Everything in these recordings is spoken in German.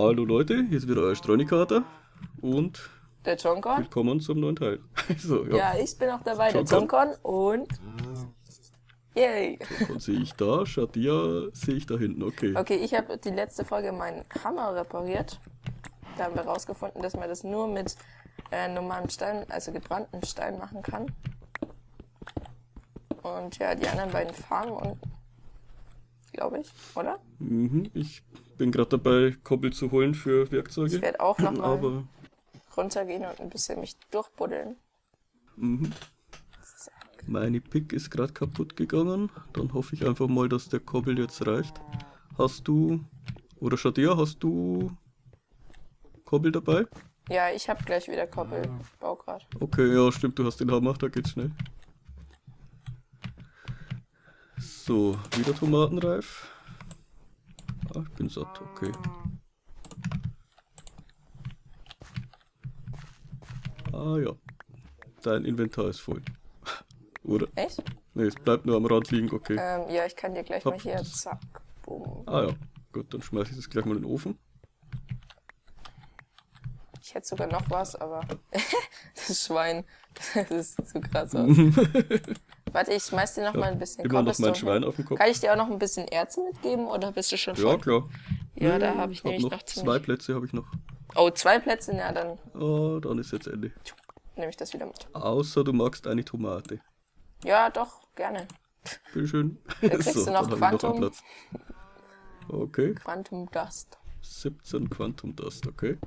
Hallo Leute, hier ist wieder euer Streunikater und Der Jonkon? willkommen zum neuen Teil. So, ja, Ja, ich bin auch dabei, der Jonkon. Jonkon und... Yay! und sehe ich da, Shadia sehe ich da hinten, okay. Okay, ich habe die letzte Folge meinen Hammer repariert. Da haben wir rausgefunden, dass man das nur mit äh, normalem Stein, also gebranntem Stein machen kann. Und ja, die anderen beiden Farben und... Glaube ich, oder? Mhm, ich bin gerade dabei, Koppel zu holen für Ich Werkzeuge, werde auch nochmal aber runtergehen und ein bisschen mich durchbuddeln. mhm. meine Pick ist gerade kaputt gegangen. Dann hoffe ich einfach mal, dass der Koppel jetzt reicht. Hast du, oder Shadia, hast du Koppel dabei? Ja, ich habe gleich wieder Koppel. Ich baue grad. Okay, ja, stimmt, du hast den Hammer, da geht's schnell. So, wieder tomatenreif. Ah, ich bin satt, okay. Ah ja, dein Inventar ist voll. Oder? Echt? Ne, es bleibt nur am Rand liegen, okay. Ähm, ja, ich kann dir gleich Hopp, mal hier, zack, boom. Ah ja, gut, dann schmeiße ich das gleich mal in den Ofen. Ich hätte sogar noch was, aber das Schwein, das sieht so krass aus. Warte, ich schmeiß dir noch mal ein bisschen Immer noch mein Schwein auf dem Kopf. Kann ich dir auch noch ein bisschen Erze mitgeben oder bist du schon Ja, voll? klar. Ja, da Nee, habe ich hab nämlich noch noch zwei. Plätze habe ich noch. Oh, zwei Plätze? Ja, dann Ah, dann ist jetzt Ende. nehme ich das wieder mit. Außer du magst eine Tomate. Ja, doch, gerne. Bitteschön. kriegst du noch ich Quantum. Platz. Okay, Quantum Dust. 17 Quantum Dust, okay.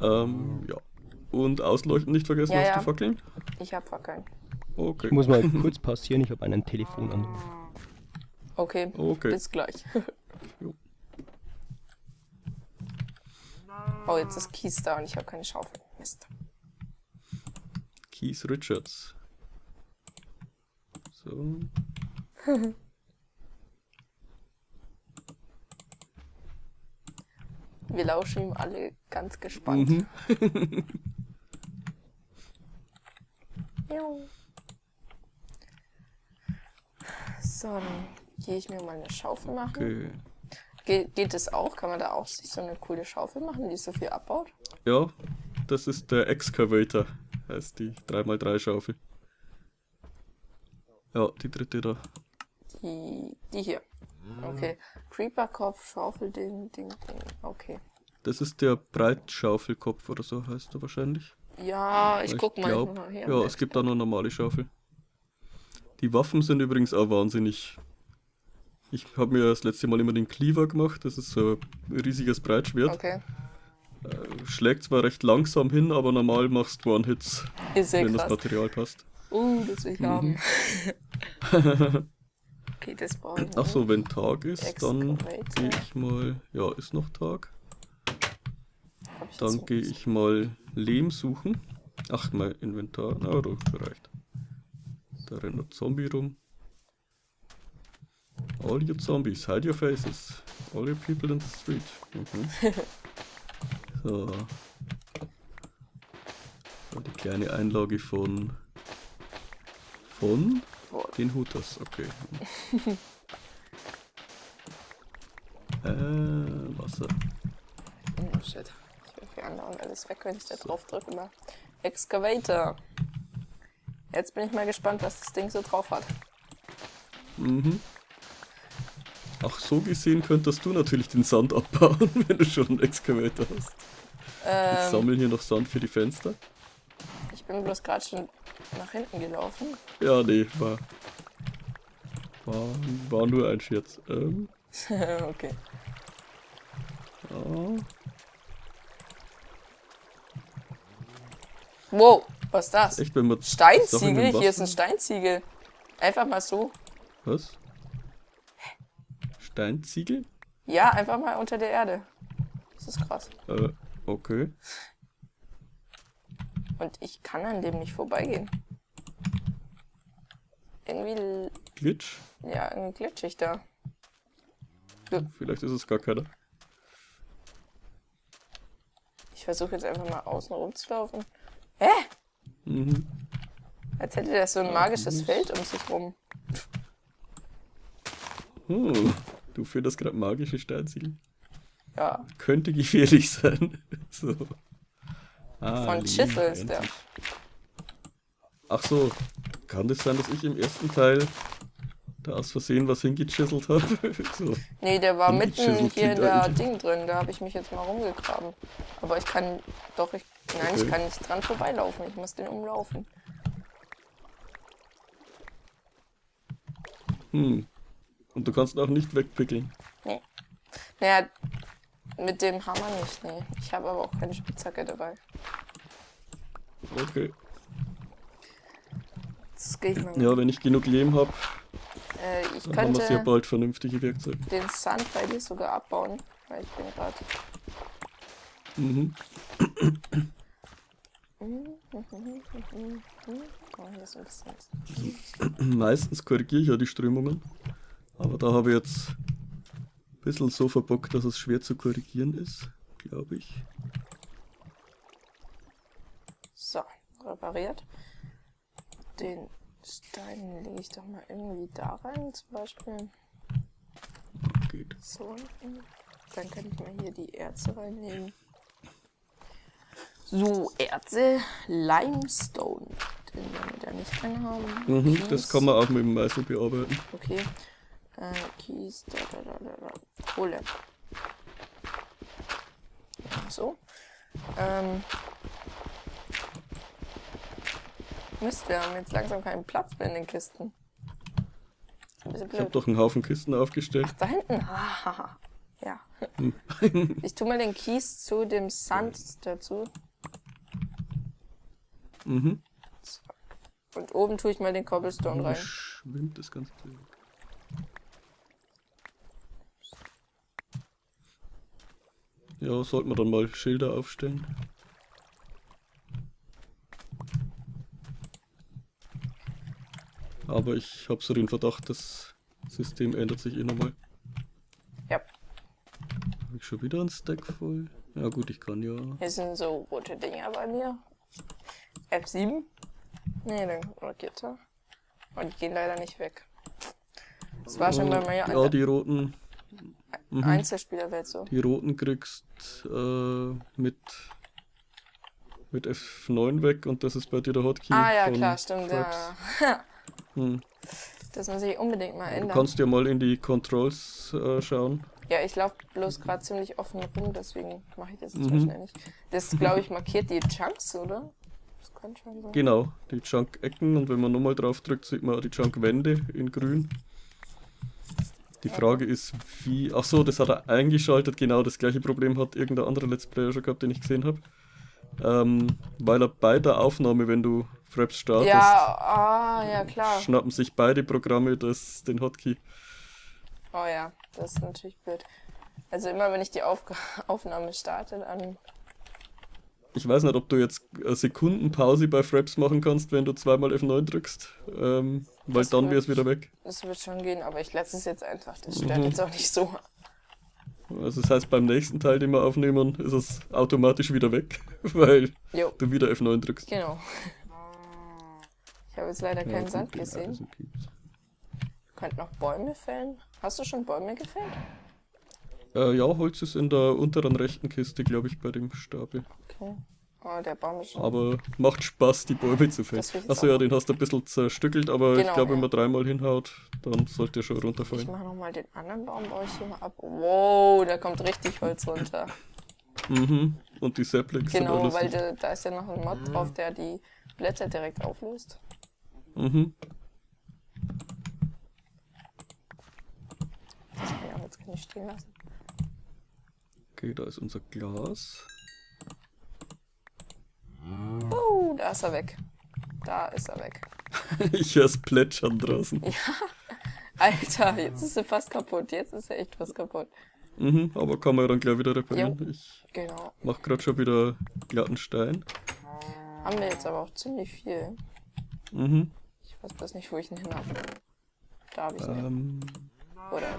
Ähm, ja. Und ausleuchten nicht vergessen, Ja, hast ja. du Fackeln? Ich hab Fackeln. Okay. Ich muss mal kurz passieren, ich habe einen Telefonanruf. Okay, Okay. bis gleich. Oh, jetzt ist Kies da und ich habe keine Schaufel. Mist. Keith Richards. So. Wir lauschen ihm alle ganz gespannt. Mhm. Jo. So, dann gehe ich mir mal eine Schaufel machen. Okay. Ge geht es auch? Kann man da auch sich so eine coole Schaufel machen, die so viel abbaut? Ja, das ist der Excavator. Heißt die 3x3 Schaufel. Ja, die dritte da. Die, die hier. Okay. Creeperkopf, Schaufel, Ding, Ding, Ding. Okay. Das ist der Breitschaufelkopf oder so heißt er wahrscheinlich. Ja, ich guck mal. glaub, ich mal. Ja, es gibt da noch normale Schaufel. Die Waffen sind übrigens auch wahnsinnig. Ich habe mir das letzte Mal immer den Cleaver gemacht. Das ist so ein riesiges Breitschwert. Okay. Schlägt zwar recht langsam hin, aber normal machst du One-Hits, wenn das krass. Material passt. Uh, das Mhm. will ich haben. okay, das brauche ich Ach nicht. so, wenn Tag ist, dann gehe ich mal. Ja, ist noch Tag. Ich Dann gehe ich mal Lehm suchen. Ach, mein Inventar. Na, das reicht. Da rennt ein Zombie rum. All your zombies, hide your faces. All your people in the street. Mhm. so. So, die kleine Einlage von. Von den Hooters, okay. äh, Wasser. Oh shit. Ich andere alles weg, wenn ich da drauf drücke immer. Excavator. Jetzt bin ich mal gespannt, was das Ding so drauf hat. Mhm. Ach, so gesehen könntest du natürlich den Sand abbauen, wenn du schon einen Excavator hast. Ich Ähm, sammle hier noch Sand für die Fenster. ich bin bloß gerade schon nach hinten gelaufen. Ja, nee, war. War, war nur ein Scherz. Ähm, okay. ja. Wow, was ist das? Wenn man. Sachen Steinziegel? Hier ist ein Steinziegel. Einfach mal so. Was? Steinziegel? Ja, einfach mal unter der Erde. Das ist krass. Äh, okay. Und ich kann an dem nicht vorbeigehen. Irgendwie, Glitch? ja, irgendwie glitschig da. Vielleicht ist es gar keiner. Ich versuche jetzt einfach mal außen rumzulaufen. Hä? Mhm. Als hätte der so ein magisches Feld um sich rum. Hm. Du findest gerade magische Steinziegel. Ja, Könnte gefährlich sein. so. Ah, von Chisel ist der. Ach so, kann das sein, dass ich im ersten Teil da aus Versehen was hingechiselt habe? so. Nee, der war mitten hier in der eigentlich- Ding drin. Da habe ich mich jetzt mal rumgegraben. Aber ich kann doch, ich, nein, ich Okay. kann nicht dran vorbeilaufen. Ich muss den umlaufen. Hm. Und du kannst ihn auch nicht wegpickeln. Nee. Naja, mit dem Hammer nicht, nee. Ich habe aber auch keine Spitzhacke dabei. Okay. Das gehe ich mal. Ja, wenn ich genug Lehm habe, Äh, ich dann haben wir sehr könnte bald vernünftige Werkzeuge. den Sand bei dir sogar abbauen, weil ich bin gerade. Mhm. Oh, hier ist ein bisschen. Meistens korrigiere ich ja die Strömungen. Aber da habe ich jetzt ein bisschen so verbockt, dass es schwer zu korrigieren ist, glaube ich. So, repariert. Den Stein lege ich doch mal irgendwie da rein, zum Beispiel. Geht. So. Dann kann ich mal hier die Erze reinnehmen. So, Erze, Limestone. Den werden wir da nicht drin haben. Mhm, Kies. das kann man auch mit dem Meißel bearbeiten. Okay. Äh, Kies, da, da, da, da, da. Kohle. So. Ähm. Mist, wir haben jetzt langsam keinen Platz mehr in den Kisten. Ich habe blöd. doch einen Haufen Kisten aufgestellt. Ach, da hinten. Ja. Hm. Ich tue mal den Kies zu dem Sand dazu. Mhm. Und oben tue ich mal den Cobblestone Wo rein. schwimmt das Ganze? weg? Ja, sollten wir dann mal Schilder aufstellen. Aber ich habe so den Verdacht, das System ändert sich eh nochmal. Ja. Habe ich schon wieder einen Stack voll? Ja gut, ich kann ja. Hier sind so rote Dinger bei mir. F7. Nee, dann markierte. Und die gehen leider nicht weg. Das war schon bei mir Ja, an die roten, der Einzelspielerwelt so. die roten kriegst äh, mit mit F9 weg und das ist bei dir der Hotkey. Ah ja, von klar, stimmt. Ja. Hm. Das muss ich unbedingt mal Du ändern. kannst ja mal in die Controls äh, schauen. Ja, ich laufe bloß gerade ziemlich offen rum, deswegen mache ich das jetzt Mhm. nicht. Das, glaube ich, markiert die Chunks, oder? Kann schon sein. Genau, die Chunk-Ecken und wenn man nochmal drauf drückt, sieht man auch die Chunk-Wände in grün. Die Frage ist, wie. Ach so, das hat er eingeschaltet. Genau das gleiche Problem hat irgendein anderer Let's Player schon gehabt, den ich gesehen habe. Ähm, weil er bei der Aufnahme, wenn du Fraps startest, Ja, ah, ja, klar. schnappen sich beide Programme das, den Hotkey. Oh ja, das ist natürlich blöd. Also immer wenn ich die Aufga Aufnahme starte, dann. Ich weiß nicht, ob du jetzt eine Sekundenpause bei Fraps machen kannst, wenn du zweimal F9 drückst. Ähm, weil Das dann wäre es wieder weg. Das wird schon gehen, aber ich lasse es jetzt einfach. Das stört Mhm. jetzt auch nicht so. Also das heißt, beim nächsten Teil, den wir aufnehmen, ist es automatisch wieder weg, weil Jo, du wieder F9 drückst. genau. Ich habe jetzt leider keinen Ja, Sand gut, gesehen. also gibt's. Könnt noch Bäume fällen. Hast du schon Bäume gefällt? Äh, ja, Holz ist in der unteren rechten Kiste, glaube ich, bei dem Stapel. Okay. Oh, der Baum ist schon. Aber macht Spaß, die Bäume zu fällen. Ich Achso, ja, den hast du ein bisschen zerstückelt, aber Genau, ich glaube, wenn ja. man dreimal hinhaut, dann sollte er schon Ich runterfallen. mache nochmal den anderen Baum, baue ich hier mal ab. Wow, da kommt richtig Holz runter. Mhm. Und die Saplings sind Genau, alles. weil da, da ist ja noch ein Mod drauf, der die Blätter direkt auflöst. Mhm. Das kann ich auch jetzt ich stehen lassen. Okay, da ist unser Glas. Oh, da ist er weg. Da ist er weg. ich höre es plätschern draußen. Alter, jetzt ist er fast kaputt. Jetzt ist er echt fast kaputt. Mhm, aber kann man ja dann gleich wieder reparieren. Ich Genau. mache gerade schon wieder glatten Stein. Haben wir jetzt aber auch ziemlich viel. Mhm. Ich weiß bloß nicht, wo ich ihn hin habe. Da habe ich ihn. Ähm, Oder.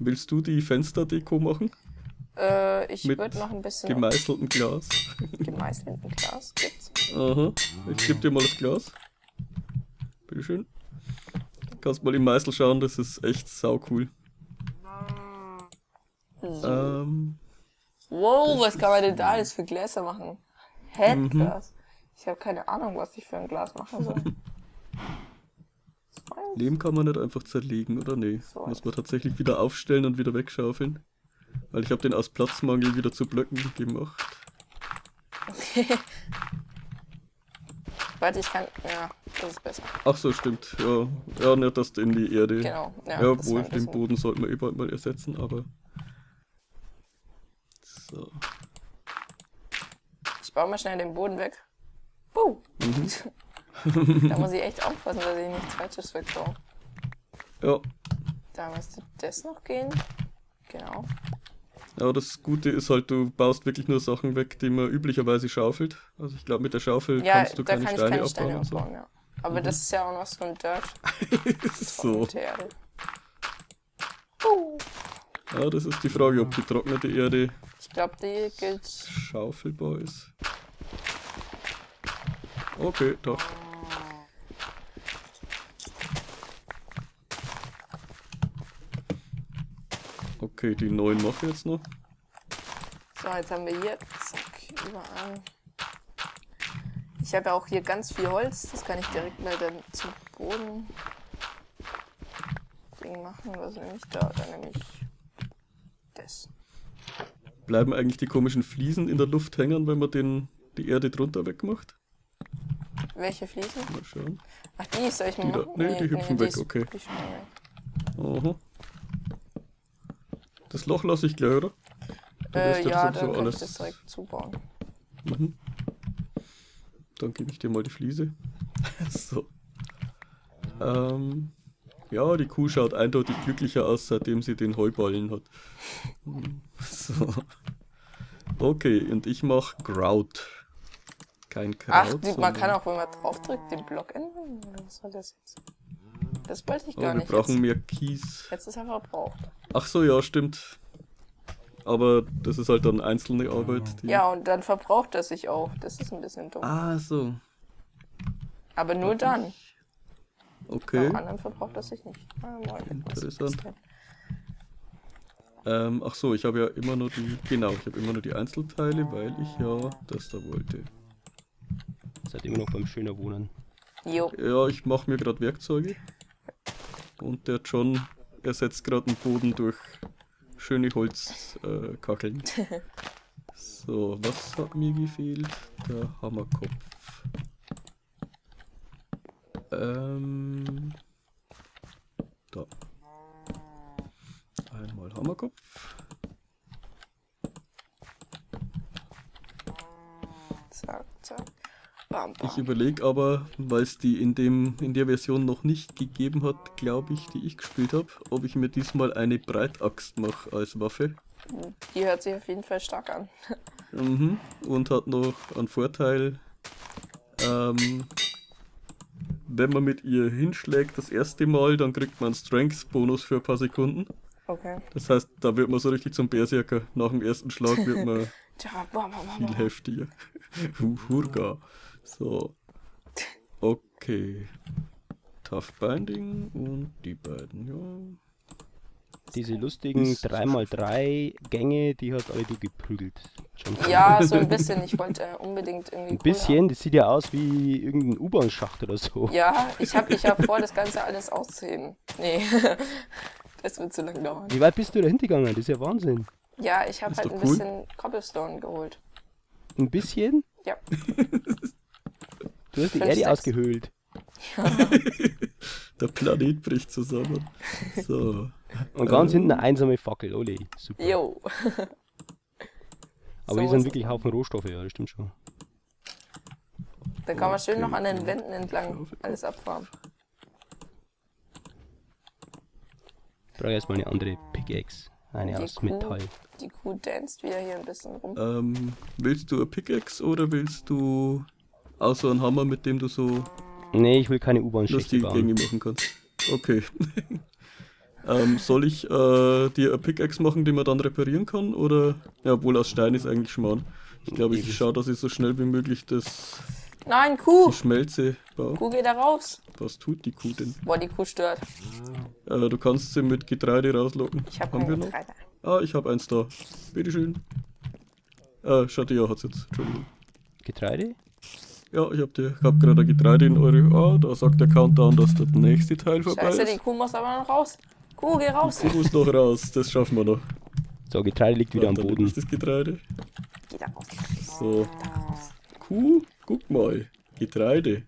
willst du die Fensterdeko machen? Äh, ich würde noch ein bisschen Gemeißeltem Glas. gemeißelten Glas gibt's. Aha. Ich gebe dir mal das Glas. Bitteschön. Kannst mal im Meißel schauen, das ist echt sau cool. So. Ähm, wow, was kann man denn da alles für Gläser machen? Headglas. Mhm. Ich habe keine Ahnung, was ich für ein Glas machen soll. Leben kann man nicht einfach zerlegen, oder nee? So Muss man tatsächlich wieder aufstellen und wieder wegschaufeln. Weil ich habe den aus Platzmangel wieder zu Blöcken gemacht. Warte, ich kann. Ja, das ist besser. Ach so, stimmt. Ja, ja nicht, dass du in die Erde. Genau. Ja, Ja, das wohl, war ein den Boden sollten wir eh bald mal ersetzen, aber. So. Ich baue mal schnell den Boden weg. Puh. Mhm. da muss ich echt aufpassen, dass ich nichts Falsches wegbaue. Ja. Da müsste das noch gehen. Genau. Ja, das Gute ist halt, du baust wirklich nur Sachen weg, die man üblicherweise schaufelt. Also ich glaube, mit der Schaufel Ja, kannst du da keine kann ich Steine keine abbauen Steine und so. abbauen, ja. Aber das ist ja auch noch so ein Dirt so. Uh. Ja, das ist die Frage, ob getrocknete Erde Ich glaube, die gilt. schaufelbar ist. Okay, doch. Okay, die neuen mache ich jetzt noch. So, jetzt haben wir hier. Zack, überall. Ich habe ja auch hier ganz viel Holz. Das kann ich direkt mal dann zum Boden. Ding machen. Was nehme ich da? Dann nehme ich das. Bleiben eigentlich die komischen Fliesen in der Luft hängen, wenn man den, die Erde drunter wegmacht? Welche Fliesen? Mal schauen. Ach, die soll ich mal Die da- machen? nee, die hüpfen weg, ist- okay. weg. Aha. Das Loch lasse ich gleich, oder? Der Äh, ja, sowieso dann kann ich das direkt zubauen. Mhm. Dann gebe ich dir mal die Fliese. so. Ähm, ja, die Kuh schaut eindeutig glücklicher aus, seitdem sie den Heuballen hat. So. Okay, und ich mache Grout. Kein Kraut. Ach, die, man kann auch, wenn man draufdrückt, den Block ändern. Was soll das jetzt? Das wollte ich Oh, gar wir nicht. brauchen Jetzt, mehr Kies. jetzt ist er verbraucht. Ach so, ja, stimmt. Aber das ist halt dann einzelne Arbeit. Die... Ja, und dann verbraucht er sich auch. Das ist ein bisschen dumm. Ah, so. Aber nur dann. Okay. Beim anderen verbraucht er sich nicht. Ah, moin. Interessant. Ähm, ach so, ich habe ja immer nur die, genau, ich habe immer nur die Einzelteile, weil ich ja das da wollte. Seid immer noch beim schöner Wohnen. Jo. Ja, ich mache mir gerade Werkzeuge. Und der John ersetzt gerade den Boden durch schöne Holzkacheln. Äh, so, was hat mir gefehlt? Der Hammerkopf. Ähm, da. Einmal Hammerkopf. Zack, zack. Bam, bam. Ich überlege aber, weil es die in, dem, in der Version noch nicht gegeben hat, glaube ich, die ich gespielt habe, ob ich mir diesmal eine Breitaxt mache als Waffe. Die hört sich auf jeden Fall stark an. Mhm. Und hat noch einen Vorteil, ähm, wenn man mit ihr hinschlägt das erste Mal, dann kriegt man einen Strength-Bonus für ein paar Sekunden. Okay. Das heißt, da wird man so richtig zum Berserker. Nach dem ersten Schlag wird man Viel heftiger. Hu- Hurga. So. Okay. Tough Binding und die beiden, ja. Diese lustigen Ist- 3x3 Gänge, die hat alle du geprügelt. Schon Ja, so ein bisschen. Ich wollte äh, unbedingt irgendwie. Ein bisschen, das sieht ja aus wie irgendein U-Bahn-Schacht oder so. haben. Ja, ich habe ich hab vor, das Ganze alles auszuheben. Nee. das wird zu lang dauern. Wie weit bist du da hingegangen? Das ist ja Wahnsinn. Ja, ich habe halt ein cool. bisschen Cobblestone geholt. Ein bisschen? Ja. Du hast die Erde sechs. ausgehöhlt. Der Planet bricht zusammen. So. Und ganz Ähm. hinten eine einsame Fackel, ole, super. Jo. Aber so hier sind wirklich Haufen Rohstoffe, ja, das stimmt schon. Da kann man schön Okay, noch an den. Wänden entlang alles abfahren. Ich brauche erstmal eine andere Pickaxe. Eine Die aus Kuh. Metall. Die Kuh danst wieder hier ein bisschen rum. Ähm, willst du eine Pickaxe oder willst du außer einen Hammer, mit dem du so Nee, ich will keine U-Bahn-Schächte bauen. machen kannst? Okay. ähm, soll ich äh, dir eine Pickaxe machen, die man dann reparieren kann? Oder? Ja, wohl aus Stein ist eigentlich Schmarrn. Ich glaube, ich schaue, dass ich so schnell wie möglich das, Nein, Kuh! die Schmelze baue. Kuh geht da raus. Was tut die Kuh denn? Boah, die Kuh stört. Äh, du kannst sie mit Getreide rauslocken. Ich habe Haben kein wir noch? Getreide. Ah, ich habe eins da. Bitteschön. Äh, Shadia hat's jetzt. Entschuldigung. Getreide? Ja, ich hab, die, ich hab gerade ein Getreide in eure. Ah, da sagt der Countdown, dass der nächste Teil vorbei Scheiße, die ist. Kuh muss aber noch raus. Kuh, geh raus. Sie muss noch raus, das schaffen wir noch. So, Getreide liegt wieder am Warte, Boden. Ist das Getreide? Geh da raus. So. Kuh, guck mal. Getreide.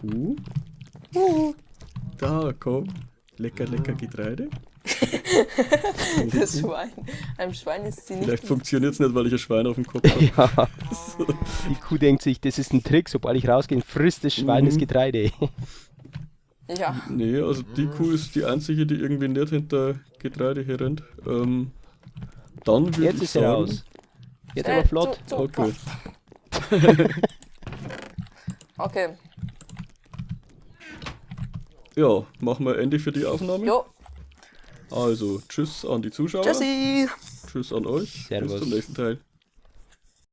Kuh. Kuh. Da, komm. Lecker, lecker Getreide. Das Schwein. Einem Schwein ist sie nicht. Vielleicht funktioniert es nicht, weil ich ein Schwein auf dem Kopf habe. Ja, die Kuh denkt sich, das ist ein Trick, sobald ich rausgehe, frisst das Schwein das Mhm. Getreide. Ja, Nee, also die Kuh ist die einzige, die irgendwie nicht hinter Getreide herrennt. Ähm, dann würde Jetzt ich ist sie sagen, raus. Jetzt Äh, aber flott. zu- zu- Okay. Okay. Ja, machen wir Ende für die Aufnahme. Jo. Also, tschüss an die Zuschauer. Tschüssi. Tschüss an euch. Servus. Bis zum nächsten Teil.